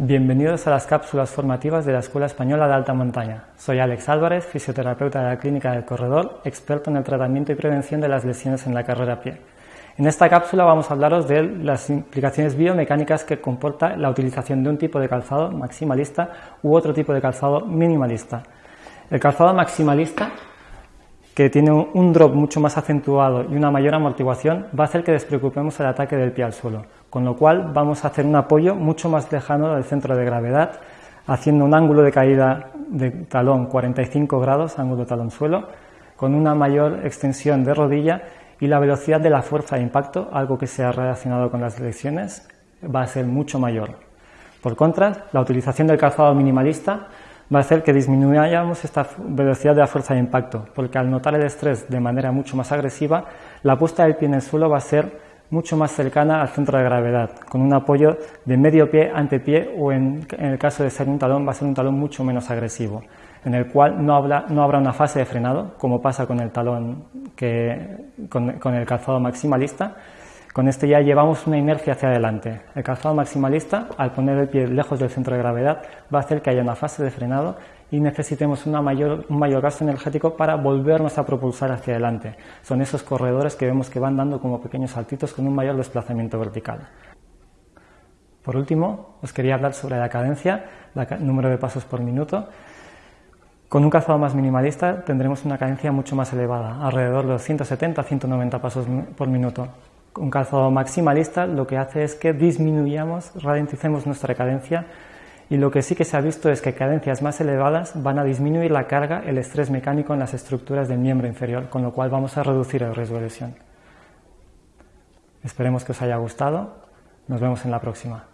Bienvenidos a las cápsulas formativas de la Escuela Española de Alta Montaña. Soy Alex Álvarez, fisioterapeuta de la Clínica del Corredor, experto en el tratamiento y prevención de las lesiones en la carrera pie. En esta cápsula vamos a hablaros de las implicaciones biomecánicas que comporta la utilización de un tipo de calzado maximalista u otro tipo de calzado minimalista. El calzado maximalista que tiene un drop mucho más acentuado y una mayor amortiguación, va a hacer que despreocupemos el ataque del pie al suelo, con lo cual vamos a hacer un apoyo mucho más lejano del centro de gravedad, haciendo un ángulo de caída de talón 45 grados, ángulo talón-suelo, con una mayor extensión de rodilla y la velocidad de la fuerza de impacto, algo que se ha relacionado con las lecciones, va a ser mucho mayor. Por contra, la utilización del calzado minimalista va a hacer que disminuyamos esta velocidad de la fuerza de impacto, porque al notar el estrés de manera mucho más agresiva, la puesta del pie en el suelo va a ser mucho más cercana al centro de gravedad, con un apoyo de medio pie ante pie o en, el caso de ser un talón va a ser un talón mucho menos agresivo, en el cual no, no habrá una fase de frenado, como pasa con el talón que, con el calzado maximalista, con este ya llevamos una inercia hacia adelante. El calzado maximalista, al poner el pie lejos del centro de gravedad, va a hacer que haya una fase de frenado y necesitemos un mayor gasto energético para volvernos a propulsar hacia adelante. Son esos corredores que vemos que van dando como pequeños saltitos con un mayor desplazamiento vertical. Por último, os quería hablar sobre la cadencia, el número de pasos por minuto. Con un calzado más minimalista tendremos una cadencia mucho más elevada, alrededor de los 170-190 pasos por minuto un calzado maximalista lo que hace es que disminuyamos, ralenticemos nuestra cadencia y lo que sí que se ha visto es que cadencias más elevadas van a disminuir la carga, el estrés mecánico en las estructuras del miembro inferior, con lo cual vamos a reducir el riesgo de lesión. Esperemos que os haya gustado. Nos vemos en la próxima.